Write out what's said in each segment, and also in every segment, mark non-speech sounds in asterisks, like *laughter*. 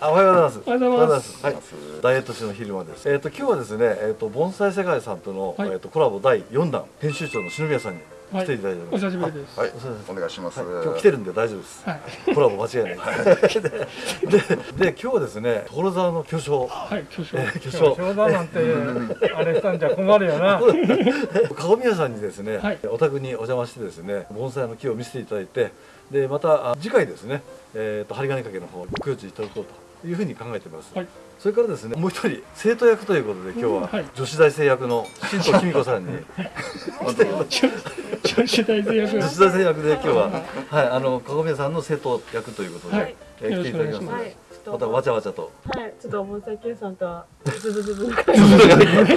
あおはようございます。おはようございますはい。ダイエット誌の昼間です。えっ、と今日はですね、えっ、と盆栽世界さんとの、はいえっ、とコラボ第4弾編集長の篠宮さんにはい来ていただいてお久しぶりです。はい、お久しぶりお願いします。はい、今日来てるんで大丈夫です。はい。コラボ間違いないです。*laughs* ででで今日はですね所沢の巨匠、はい、巨匠。えー巨匠冗談なんてあれしたんじゃ困るよな。*laughs* 籠宮さんにですね、はいお宅にお邪魔してですね盆栽の木を見せていただいてでまたあ次回ですね、えー、と針金掛けの方ご協力いただこうというふうに考えています、はい。それからですねもう一人生徒役ということで今日ははい女子大生役の新藤紀美子さんに *laughs* 女子大生役女。子大生役で今日ははいあの籠宮さんの生徒役ということで、はいえー来ていただきますはい、またわちゃわちゃとはい、ちょっと盆栽系さんとは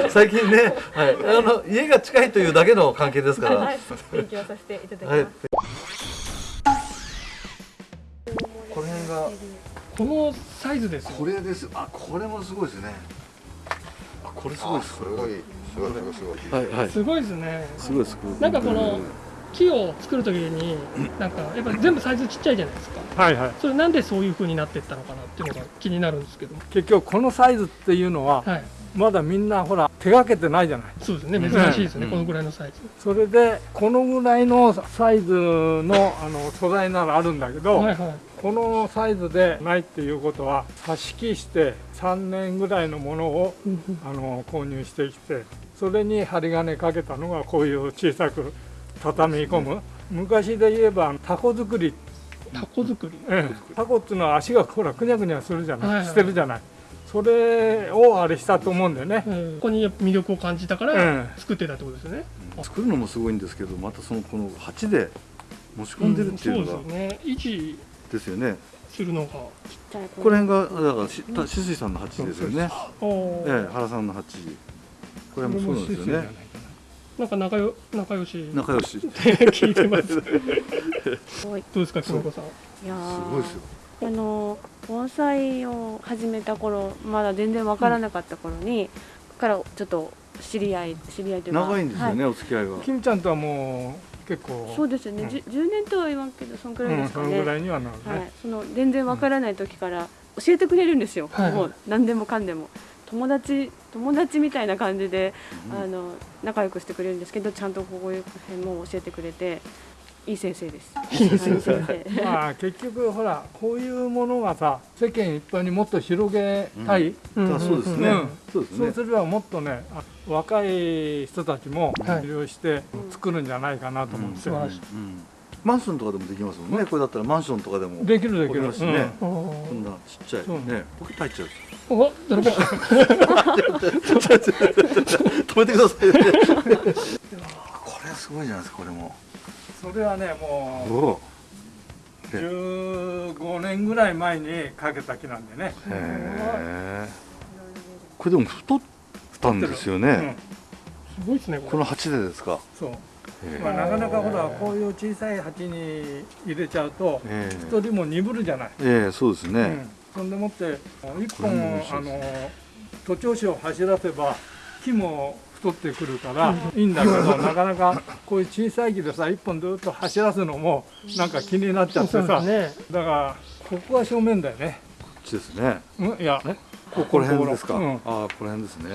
最近ね、はい、あの家が近いというだけの関係ですから、はい、勉強させていただきます。はい。この辺がこのサイズですよ。これです。あ、これもすごいですね。あ、これすごいです。すごい、すごい、すごい、すごい。はいはい。すごいですね。すごいです。なんかこの木を作るときに、なんかやっぱ全部サイズちっちゃいじゃないですか。はいはい。それなんでそういう風になってったのかなっていうのが気になるんですけど。結局このサイズっていうのははい。まだみんなほら手がけてないじゃない。そうですね。珍しいですね。うんこのぐらいのサイズ。それでこのぐらいのサイズのあの素材ならあるんだけど、はいはい。このサイズでないっていうことは差し木して3年ぐらいのものをあの購入してきてそれに針金かけたのがこういう小さく畳み込む。昔で言えばタコ作り。タコ作り。ええ。タコっていうのは足がほらくにゃくにゃするじゃない、はいはいしてるじゃない。それをあれしたと思うんだよね、うん。ここに魅力を感じたかうらん作ってたってことですよね。作るのもすごいんですけど、またそのこの鉢で持ち込んでるっていうのが。んそうですよね。ですよね。するのが。ここら辺がだからしたしすいさんの鉢ですよね。ええ、原さんの鉢。これもそうなんですよね。なんか仲よ仲良し仲良し。す *laughs* 聞いてます。すごい。どうですか、きみこさん。いやーごいですよ。あの盆栽を始めた頃まだ全然わからなかった頃に、からちょっと知り合い知り合いというか長いんですよはね、お付き合いが。金ちゃんとはもう結構。そうですよね、うん。じゅ 10, 年とは言わんけどそんくらいでうん、そのすかね、ぐらいにはなるね、はい、その全然わからない時から教えてくれるんですよ、はい。はいもう何でもかんでも。友達友達みたいな感じで、あの仲良くしてくれるんですけどちゃんとこういう辺も教えてくれていい先生です。いい先生。まあ結局ほらこういうものがさ世間一般にもっと広げたい、あそうですね。うん。そうですね。そうすればもっとねあ若い人たちもはい。利用して作るんじゃないかなと思って、素晴らしい。うんマンションとかでもできますもんね。これだったらマンションとかでも。できるできる、しね。うん。おこんなちっちゃい。そうね、ポケット入っちゃう。お、誰か。*laughs* 止めてくださいね。*laughs* これすごいじゃないですか、これも。それはねも。う15年ぐらい前にかけた木なんでね。これでも太ったんですようん。ね。すごいですね、この鉢でですか？そう、へまあ、なかなかほらこういう小さい鉢に入れちゃうとえ一人も鈍るじゃない、ええそうですね。うん、そんでもって一これ本あの徒長枝を走らせば木も太ってくるからいいんだけどなかなかこういう小さい木でさ一本ずっと走らすのもなんか気になっちゃってさ、ね。だからここが正面だよね、こっちですね。うん、いやえ？ここら辺ですか？うんああ、ここら辺ですね。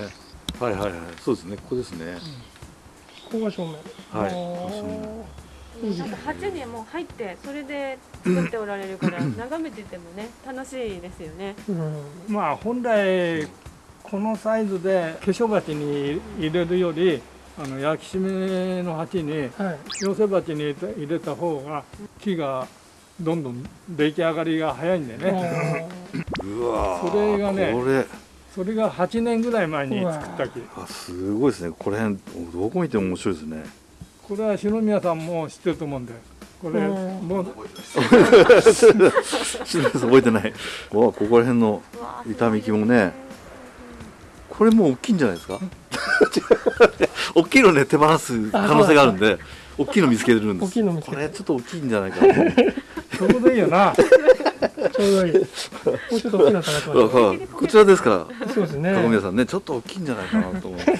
はいはいはい。そうですね。ここですね。ここが正面。はいおーそうなんか鉢にもう入ってそれで作っておられるから眺めててもね楽しいですよねうん。まあ本来このサイズで化粧鉢に入れるよりあの焼き締めの鉢にはい。寄せ鉢に入れた方が木がどんどん出来上がりが早いんでねうわーそれがねこれ。それが8年ぐらい前に作った木あ、すごいですね。これ辺、どこ見ても面白いですね。これは篠宮さんも知ってると思うんでこれうんもう *laughs* 覚えてない。わあ、ここら辺の痛み木もね。これもう大きいんじゃないですか？*laughs* 大きいのね、手放す可能性があるんで。大きいの見つけてるんです。大きいの見つけてこれちょっと大きいんじゃないかなと思って。そこでいいよなちょうどいい。もうちょっと大きなからこちらですから。さそうですね。高宮さんね、ちょっと大きいんじゃないかなと思って。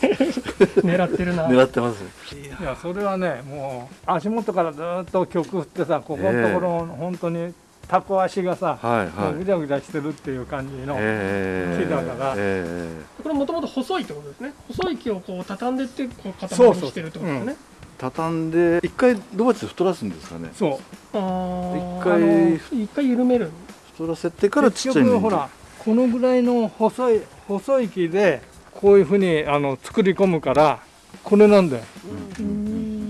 狙ってるな。狙ってます。いやそれはねもう足元からずっと曲振ってさここのところ本当にタコ足がさ、はいはい。ぐちゃぐちゃしてるっていう感じの、ええ木だから。えこれもともと細いってことですね。細い木をこう畳んでってこう塊そうそうにしてるってことですね。え畳んで一回ドバチで太らすんですかね。そう。あー一回あの一回緩める。太らせてからちっちゃいほらこのぐらいの細い細い木でこういうふうにあの作り込むからこれなんだよ。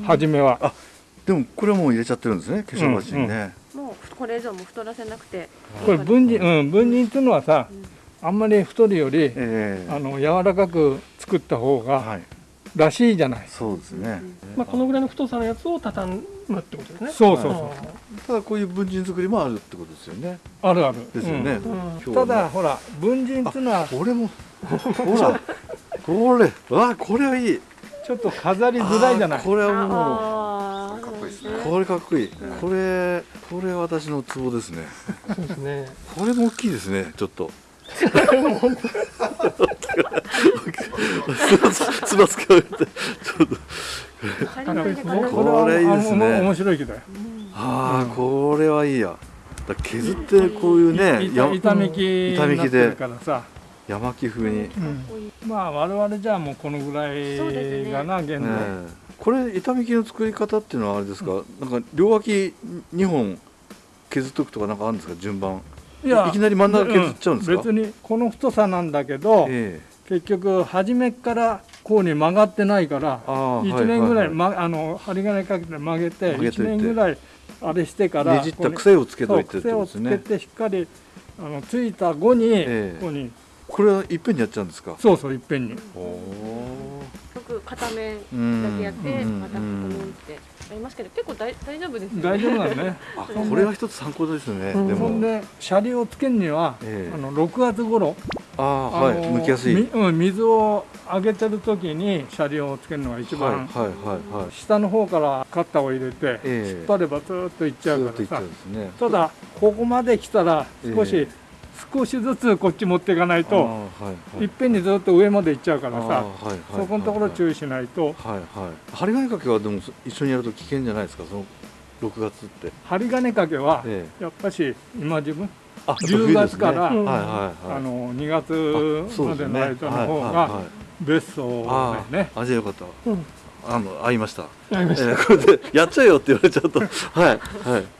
初めは。でもこれはもう入れちゃってるんですね。化粧鉢にね、もうこれ以上も太らせなくて。これ分離うん分離っていうのはさあんまり太るよりええ。あの柔らかく作った方がはい。らしいじゃない。そうですね、まあ、このぐらいの太さのやつを畳むってことですね。そうそうそう。ただこういう文人作りもあるってことですよね。あるある。ですよね、うん。ただほら文人っていうのはこれもほらこれわこれはいいちょっと飾りづらいじゃない。これはもああかっこいいですね。うこれかっこいい。これこれ私のツボですね。そうですね。これも大きいですねちょっと。*laughs* つばつけられてちょっと。これはこれいいですね。面白い木だよああこれはいいや。だから削ってこういうねいや板板木板引きでになってるからさ、山木風に、ねまあ我々じゃあもうこのぐらいがな、現在、え。これ板引きの作り方っていうのはあれですか、なんか両脇2本削っとくとかなんかあるんですか？順番。いやいきなり真ん中削っちゃうんですか？別にこの太さなんだけど、え結局初めからこうに曲がってないからああ1年ぐらい、はいま、あの針金かけて曲げて曲げといて。1年ぐらいあれしてからねじった癖をつけといてね。癖をつけてしっかりあのついた後に、ええ。ここにこれはいっぺんにやっちゃうんですか？そうそういっぺんに。よく片面うんだけやってうん。またここにって。ありますけど結構大大丈夫ですよね。大丈夫なのね *laughs* あこれは一つ参考ですね、うん。でも。そんでシャリをつけるには、ええ。あの6月頃ああはい。あの剥きやすい。みうん、水をあげてる時にシャリをつけるのが一番、はいはいはいはい。下の方からカッターを入れて、ええ。引っ張ればずーっといっちゃうずからさ。っといっちゃうんですね。ただここまで来たら少し、え少しずつこっち持っていかないとはいはい。いっぺんにずっと上まで行っちゃうからさはいはいそこのところ注意しないと。はいはい。針金掛けはでも一緒にやると危険じゃないですか？その6月って。針金掛けはええ。やっぱし今自分あ10月からはいはいはい。あの2あ月までの間の方が別荘あだよね。ああじゃあよかった。うんあの会いました。ありました、えーこれでやっちゃえよって言われちゃうとはいはい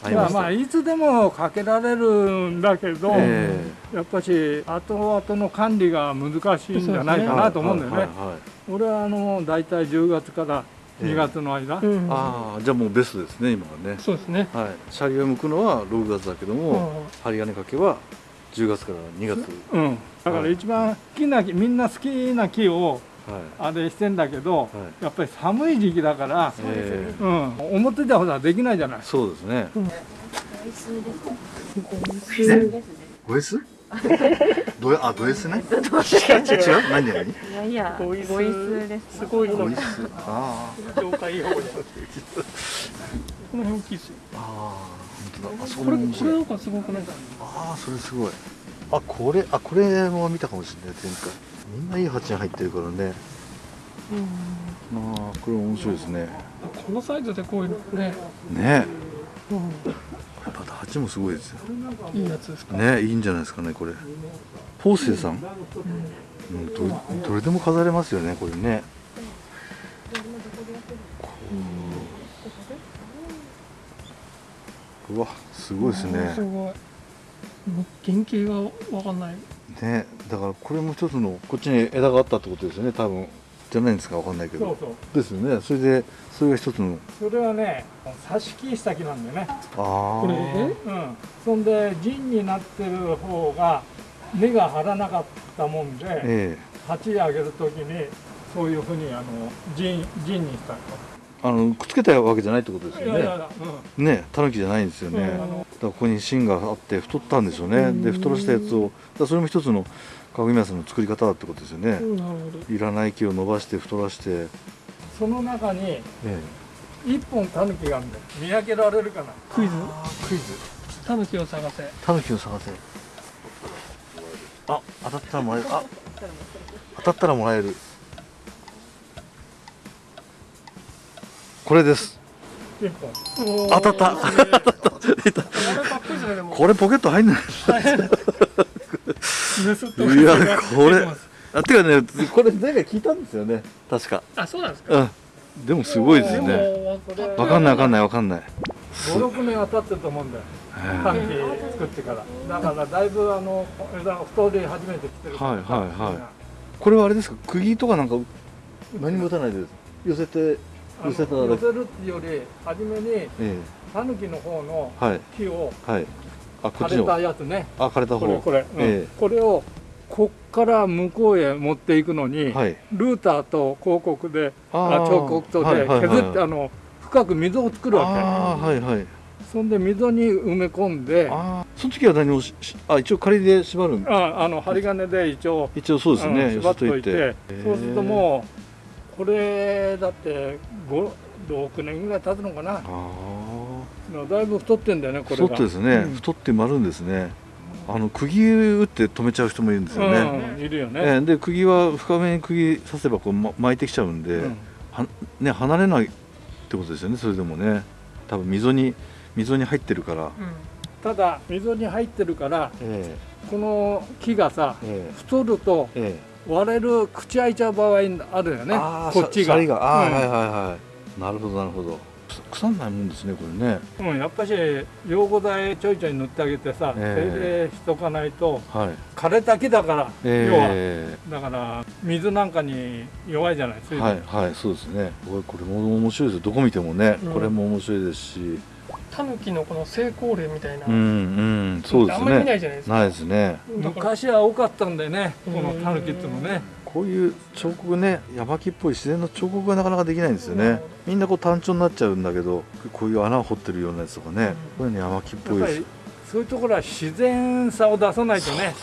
会いまあまあいつでもかけられるんだけど、えやっぱし後々の管理が難しいんじゃないえかなと思うんだよね、はいはいはい。はい俺はあの大体10月から2月の間、うんああじゃあもうベストですね今はね。そうですね。はい。シャリを剥くのは6月だけども、うん。針金掛けは10月から2月。うん、だから一番好きな木みんな好きな木をはいあれしてんだけど、はい。やっぱり寒い時期だから、そうん、表ではほらできないじゃない。ーそうですね。普通です。ねド S? ドあド S ね？違う？何何？いやいやボイスボイスです。すごいあー業界用この辺大きいですよ。あー本当だ。あそここれこれなんかすごくない？ですかああそれすごい。あこれあこれも見たかもしれない前回みんないい鉢に入ってるからね。ああこれ面白いですね。このサイズでこういうのね、ね。うまた鉢もすごいですよ。ん、いいやつですか？ねいいんじゃないですかねこれ。ポーセイさん、うん、どどれでも飾れますよねこれね。こう。うわすごいですね。すごい。原型がわかんないねだからこれも一つのこっちに枝があったってことですよね多分。じゃないんですかわかんないけど。そうそう。ですよね。それでそれが一つの。それはね挿し木した木なんだよね、ああこれえうん、そんで陣になってる方が根が張らなかったもんでえ鉢上げるときにそういうふうにあの陣陣にしたえあのくっつけたわけじゃないってことですよね。ねタヌキじゃないんですよね、うんだからここに芯があって太ったんでしょうね、で太らしたやつをだそれも一つの鏡宮さんの作り方だってことですよね、いらない木を伸ばして太らして、その中にえ一本タヌキがあるんだよ。見分けられるかな。クイズ。クイズ。タヌキを探せ。タヌキを探せ。あ当たったらもらえる。あ当たったらもらえるこれです。当たった。これポケット入んない。い。やがこれ。あてかねこれ前回聞いたんですよね。確か。あそうなんですか？うん。でもすごいですよねわかんないわかんないわかんない。56年は経ってると思うんだよ。タンキ作ってから。だからだいぶあの枝が太り始めてきてるはいはいはい。これはあれですか？釘とかなんか何も打たないで寄せて寄せるっていうより初めにええタヌキの方のはい。木をはい。あ枯れたやつね。あ枯れた方。これこれ、うん。えこれをこっから向こうへ持っていくのに、えはい。ルーターと広告であ彫刻刀ではいはいはい。削ってあの深く溝を作るわああはいはい。けそんで溝に埋め込んであああその時は何もししあ一応仮で縛るん？あの針金で一応一応そうですね。うん縛っといて寄そうするともうこれだって56年ぐらい経つのかな。ああだいぶ太ってんだよねこれが。太ってですね、うん。太って丸んですね。あの釘打って止めちゃう人もいるんですよね、うん、いるよね、ええで釘は深めに釘刺せばこう、ま、巻いてきちゃうんで、うん。はね離れないってことですよねそれでもね。多分溝に溝に入ってるから、ただ溝に入ってるからえ。この木がさええ。太るとええ割れる口開いちゃう場合あるよねこっちが。ああ、うん。はいはいはいなるほどなるほど。腐んないもんですねこれね。うん、やっぱし溶合剤ちょいちょい塗ってあげてさ、ええ。手入れしとかないとはい。枯れた木だから、え要は。だから水なんかに弱いじゃない水分。えはいはいそうですね。これこれも面白いですよ。どこ見てもね、うん。これも面白いですしタヌキのこの成功例みたいな、うんうんそうですあんまり見なねいじゃないですか。ないですね。昔は多かったんだよねうんこのタヌキっていうのね。こういう彫刻ね山木っぽい自然の彫刻がなかなかできないんですよね。みんなこう単調になっちゃうんだけどこういう穴を掘ってるようなやつとかね、こういうの山木っぽいです。やっぱりそういうところは自然さを出さないとね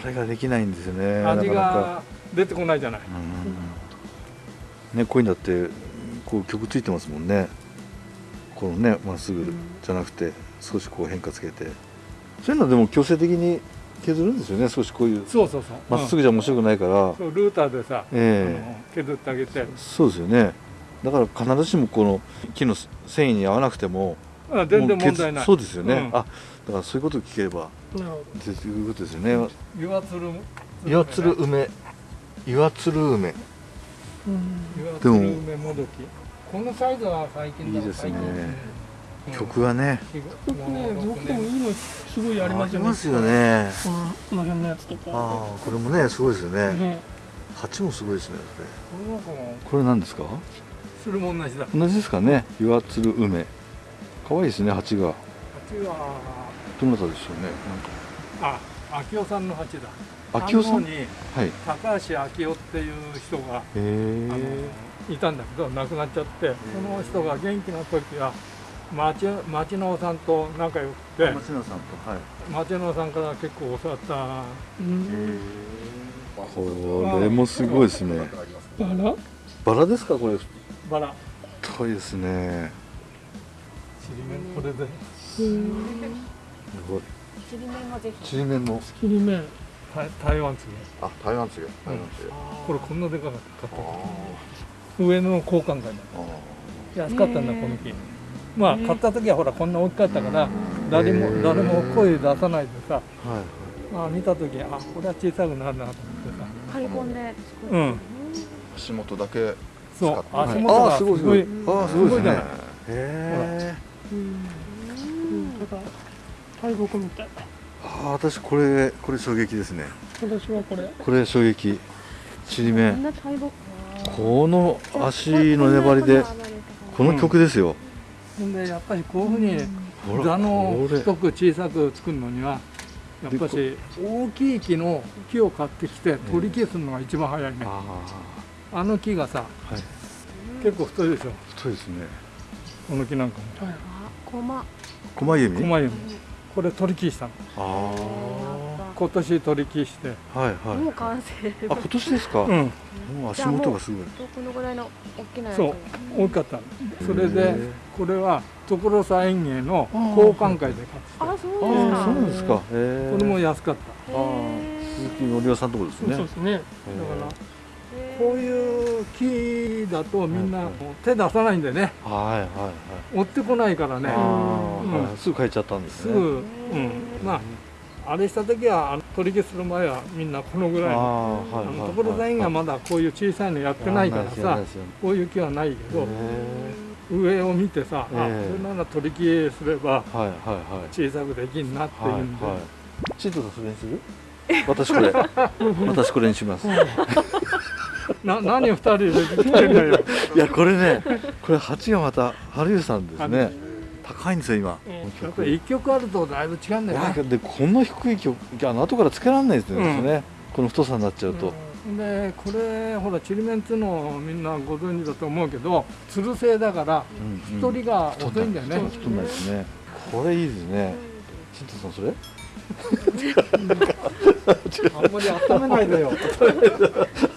それができないんですよね。味なかなか。が出てこないじゃない。うん。ねこういうのだってこう曲ついてますもんねこのねまっすぐじゃなくて少しこう変化つけて。そういうのでも強制的に削るんですよね少しこういう。そうそうそう。まっすぐじゃ面白くないから、うん。そうルーターでさ、ええ。あの削ってあげて。そうですよね。だから必ずしもこの木の繊維に合わなくてもあ全然問題ない。そうですよね、うん。あだからそういうことを聞けばなるほということですよね。岩つる岩つる梅。岩つる梅。ど、うん。岩つる梅もどきこのサイズは最近だいいですね。最近曲がね。よくねどこもいいのすごいありますよね。ありますよね。このこの辺のやつとか。ああこれもねすごいですよね。ね。鉢もすごいですねこれこれ何ですか？それも同じだ。同じですかね。岩つる梅。可愛いですね鉢が。鉢は。どなたでしょうねあ秋夫さんの鉢だ。秋夫さん？はい。へ高橋秋夫っていう人があえのいたんだけど亡くなっちゃってその人が元気な時は町町のさんと仲良くて松永さんとはい。町のさんから結構教わった。うんこれもすごいですね。あらバラですかこれ？バラ。太いですね。ちりめんこれで。すごい。ちりめんもぜひ。ちりめんも。切り目台台湾つげあ台湾つげ台湾つげこれこんなでかかった上の交換会だ。安かったんだこの木まあ買った時はほらこんな大きかったから誰へもー。誰も声出さないでさはいまあ見た時あこれは小さくなるなと思ってさ。張り込んで作うん。足元だけそう使って足元がああすごいすごい。すああすごいじゃない？へえ大木みたい。ああ私これこれ衝撃ですね。私はこれ。これ衝撃。ちりめこんんな大木この足の粘りでこの曲ですよ、ほんでやっぱりこういうふうに座の太く小さく作るのにはやっぱし大きい木の木を買ってきて取り消すのが一番早いね。ああ。の木がさあはい。結構太いでしょ。太いですね。この木なんかも。はい。こま狛弓？狛弓。これ取り消したの。あ今年取り消して。あはいはい。もう完成あ今年ですか、うん。もう足元がすごい。このぐらいの大きなやつ。そう。大きかったのそれへでーこれは所沢園芸の交換会で買ってあそうあですか。あそうなんですか。へえこれも安かった。ああ鈴木のりおさんとこですね。そうですねだからこういう木だとみんな手出さないんでね。はいはいはい。追ってこないからね。うん。はいすぐ帰っちゃったんですね。すぐ、うん、まああれした時はあの取り消する前はみんなこのぐらいのはいはいあの所沢園がまだこういう小さいのやってないからやさこういう木はないけどへ上を見てさ、あええ。これなら取り消すれば小さくできんなっていはいうんで、はいチートとそれにする？*laughs* 私これ。私これにします。*laughs* な何二人で来てんだよ。いやこれねこれ鉢がまた春湯さんですね *laughs* 高いんですよ今。やっぱり一曲あるとだいぶ違うんだよね。でこんな低い曲あの後からつけられないですようん。ね、この太さになっちゃうと、でこれほらちりめんっつうのみんなご存知だと思うけどつる製だからうん太りが遅いんだよね、太んない。ですね。これいいですね。チントさんそれ？あんまり温めないでよ。*laughs*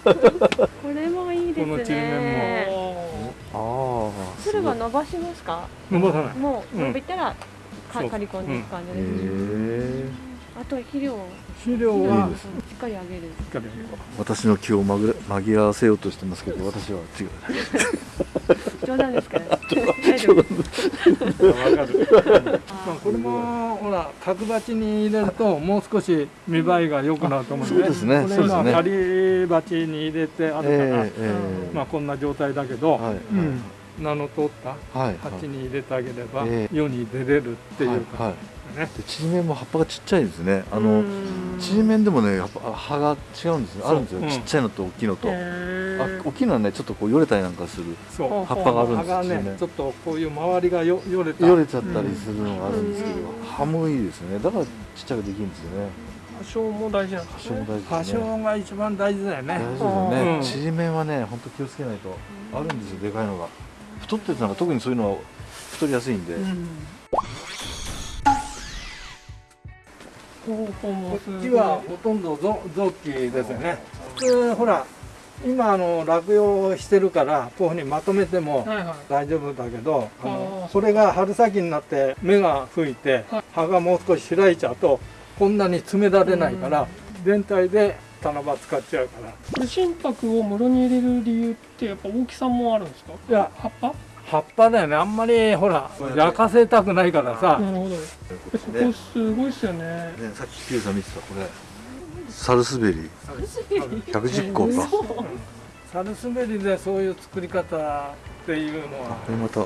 これもいいですこのちりめねああつるは伸ばしますか？伸ばさない。もう伸びたらか刈り込んでいく感じへです、えあと肥料。を肥料いはしっかりあげる。しっかり私の気を紛ら紛らわせようとしてますけど私は違う。冗談ですから *laughs* 大丈夫。わかるまあこれもほら角鉢に入れるともう少し見栄えが良くなると思うんそうですね。これそうですね。今仮鉢に入れてあるから、ええええ。まあこんな状態だけど、はい。うん名の通った鉢に入れてあげればえ世に出れるっていうはいかはい。ね、でちりめんも葉っぱがちっちゃいですね。あうのん。ちりめんでもねやっぱ葉が違うんですよあるんですよ、ちっちゃいのと大きいのと、へあー大きいのはねちょっとこうよれたりなんかする。葉っぱがあるんですよ葉ねちょっとこういう周りがよよれた。よれちゃったりするのがあるんですけど、うん。葉もいいですよね。だからちっちゃくできるんですよね。多少も大事なんですね。葉も大多事ですね。少が一番大事だよね。大事ですよね、うん。ちりめんはね本当気をつけないと。あるんですよでかいのが太ってるのが特にそういうのは太りやすいんで、方法もこっちはほとんどぞ臓器ですよね。普通ほら今あの落葉してるからこういうふうにまとめてもはいはい。大丈夫だけどああのー。それが春先になって芽が吹いてはい葉がもう少し開いちゃうとこんなに詰められないから全体で棚場使っちゃうから。これ心拍を室に入れる理由ってやっぱ大きさもあるんですか？いや葉っぱ？葉っぱだよね。あんまりほら焼かせたくないからさ。なるほど。えここすごいっすよね。ね、さっきピューさん見てたこれ。サルスベリー。110個か。サルスベリでそういう作り方っていうのは。これまた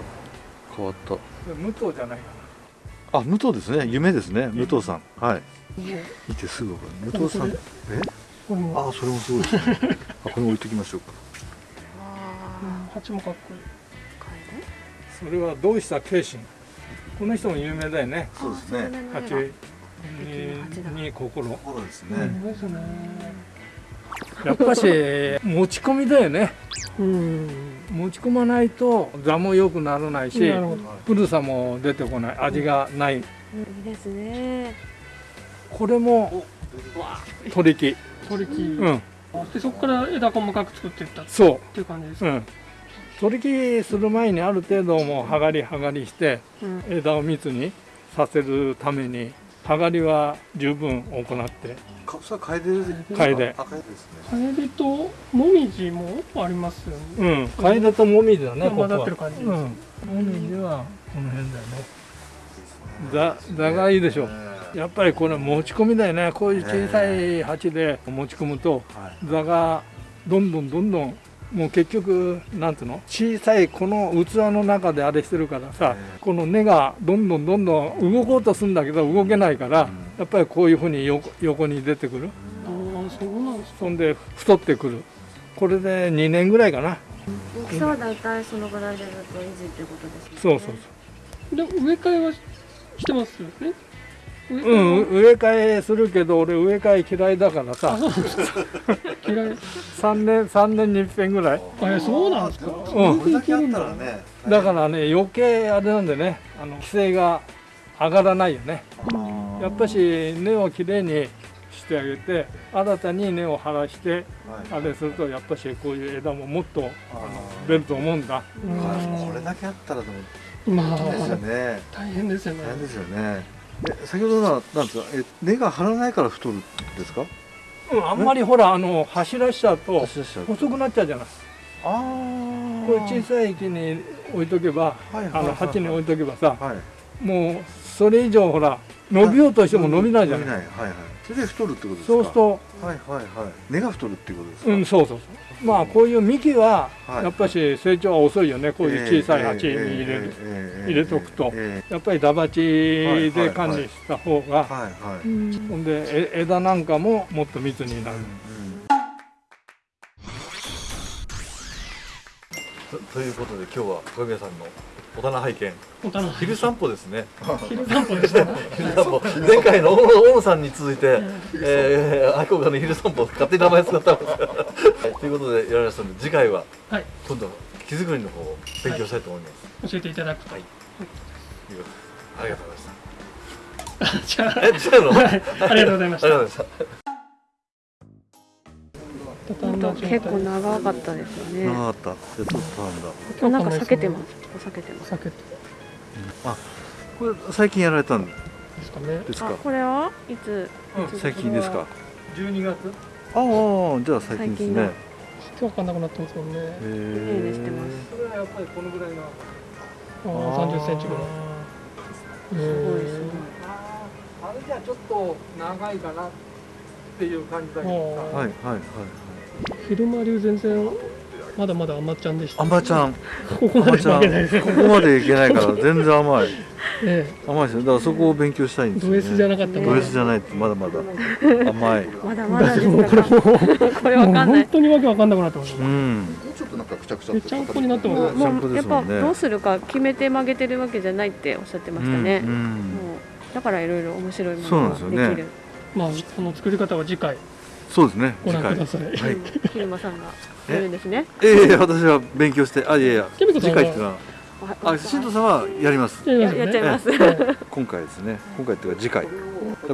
変わった。無糖じゃないかあ武藤ですね。夢ですね。武藤さん。はい。見てすぐ分かる。武藤さん。こえ？あそれもすごいですね。*laughs* あこれ置いときましょうか。うん鉢もかっこいい。それはどうした？慶心この人も有名だよね。そうですね。蜂にに心。心ですすごいですね。やっぱし持ち込みだよね。うん。持ち込まないと座も良くならないし古さも出てこない。味がない。いいですね。これも取り木取り木、うん。でそこから枝細かく作っていったっそていう感じですか、う。うん。取り木する前にある程度もう剥がり剥がりしてうん。枝を密にさせるために剥がりは十分行って。かそれは楓です楓。あ楓ですね。カエデともみじもありますよね。うん。楓ともみじだねここ混ざっはてる感じです、うん。もみじはこの辺だよね。座座がいいでしょやっぱりこれ持ち込みだよね。こういう小さい鉢で持ち込むとはい。座がどんどんどんどんもう結局なんていうの？小さいこの器の中であれしてるからさこの根がどんどんどんどん動こうとするんだけど動けないからやっぱりこういうふうに横横に出てくる。ああそうなんですかそんで太ってくる。これで2年ぐらいかな。大きさは大体そのぐらいでずっと維持っていうことですね。そうそうそう。で植え替えはしてますよねうん、植え替えするけど俺植え替え嫌いだからさ。嫌い。3年3年に一遍ぐらい。あえそうなんですか。うん。これだけあったらねだからね余計あれなんでね。あの規制が上がらないよね。やっぱし根をきれいにしてあげて新たに根を張らしてあれするとやっぱしこういう枝ももっとあの出ると思うんだ。うんこれだけあったらでもま大変ですよあね。大変ですよね。大変ですよねえ先ほどのはなんですか？え根が張らないから太るんですか？うん、あんまりほらあの柱しちゃうと走らしちゃう細くなっちゃうじゃないああこれ小さい木に置いとけばはいはいはいあの鉢に置いとけばさはい。もうそれ以上ほら伸びようとしても伸びないじゃ伸びないない。はいはいそれで太るってことですか？そうするとはいはいはい。根が太るっていうことですか？うんそうそうそう。まあこういう幹ははい。やっぱし成長は遅いよね。こういう小さい鉢に入れる入れとくと。えやっぱりダバチで管理した方がえはい。はいほんでえ枝なんかももっと密になる。とということで今日は小宮さんのお棚拝見。昼散歩ですね。昼散歩でした。昼散歩。前回の大野さんに続いて、えー、愛好家の昼散歩勝手に名前使ったんですが、はい、ということでやられましたので次回ははい。今度木作りの方を勉強したいと思います、教えていただくと。はい。ありがとうございました。*laughs* じゃあ。え違うの、はい。ありがとうございました結構長かったですよね。長かった。じゃあちょっとなんだ。なんか避けてます。避けてます。避けてこれ最近やられたんですかね。ですかあこれは？いつ？最近ですか。12月？ああじゃあ最近ですね。今日分かんなくなってますもんね。へいいねしてます。それはやっぱりこのぐらいのああ30センチぐらい。すごいすごい。あれじゃちょっと長いかなっていう感じだけどはいはいはい昼間流全然まだまだ甘っちゃんでした。あんばちゃん。ここまで負けない。ですここまでいけないから全然甘い。え甘いですよ。だからそこを勉強したいんですよ、ね、ド S じゃなかったド S じゃないってまだまだ甘い。まだまだですもうこれかもうこれわかんない。本当にわけわかんなくなってます。うん。ちょっとなんかくちゃくちゃめっちゃんこになってます。もうやっぱどうするか決めて曲げてるわけじゃないっておっしゃってましたね、うん。だからいろいろ面白いもそうなんのがですよね。できる。まあこの作り方は次回そうですね。ご次回覧ください。はい。昼間さんがやるんですね。ええ私は勉強してあいやいや次回っていうのはあ新藤さんはやります。やっちゃいます。はい今回ですね。今回っていうか次回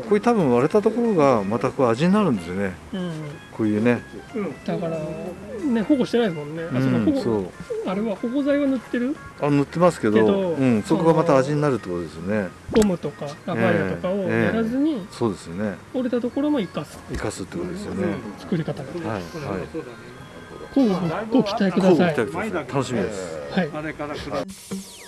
こういう多分割れたところがまたこう味になるんですよね。うん。こういうね。だからね保護してないですもんね。あその保護うんそう。あれは保護剤は塗ってる？あ塗ってますけどけどうん、そこがまた味になるってことですよね。ゴムとかラファイアとかをやらずにそうですよね。折れたところも生かす。生かすってことですよね、作り方が。はいはい。ご期待ください。楽しみです。はい。あれから比べ